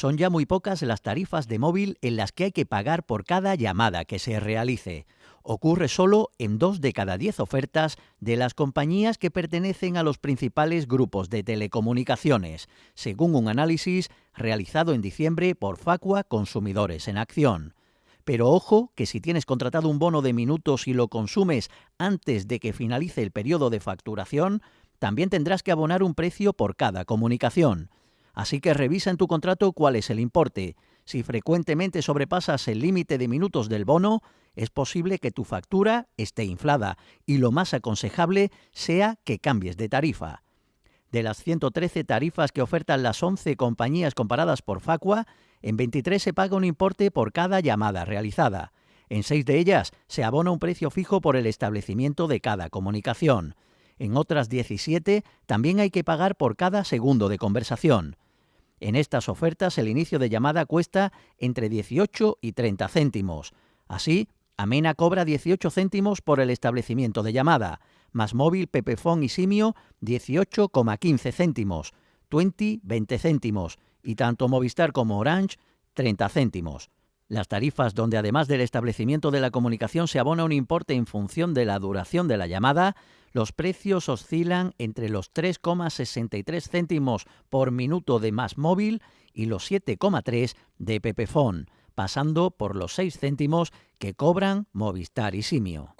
Son ya muy pocas las tarifas de móvil en las que hay que pagar por cada llamada que se realice. Ocurre solo en dos de cada diez ofertas de las compañías que pertenecen a los principales grupos de telecomunicaciones, según un análisis realizado en diciembre por Facua Consumidores en Acción. Pero ojo que si tienes contratado un bono de minutos y lo consumes antes de que finalice el periodo de facturación, también tendrás que abonar un precio por cada comunicación. Así que revisa en tu contrato cuál es el importe. Si frecuentemente sobrepasas el límite de minutos del bono, es posible que tu factura esté inflada y lo más aconsejable sea que cambies de tarifa. De las 113 tarifas que ofertan las 11 compañías comparadas por Facua, en 23 se paga un importe por cada llamada realizada. En 6 de ellas se abona un precio fijo por el establecimiento de cada comunicación. En otras 17 también hay que pagar por cada segundo de conversación. En estas ofertas el inicio de llamada cuesta entre 18 y 30 céntimos. Así, Amena cobra 18 céntimos por el establecimiento de llamada, más móvil, Pepefón y Simio 18,15 céntimos, Twenty 20 céntimos y tanto Movistar como Orange 30 céntimos. Las tarifas donde además del establecimiento de la comunicación se abona un importe en función de la duración de la llamada, los precios oscilan entre los 3,63 céntimos por minuto de más móvil y los 7,3 de Pepefon, pasando por los 6 céntimos que cobran Movistar y Simio.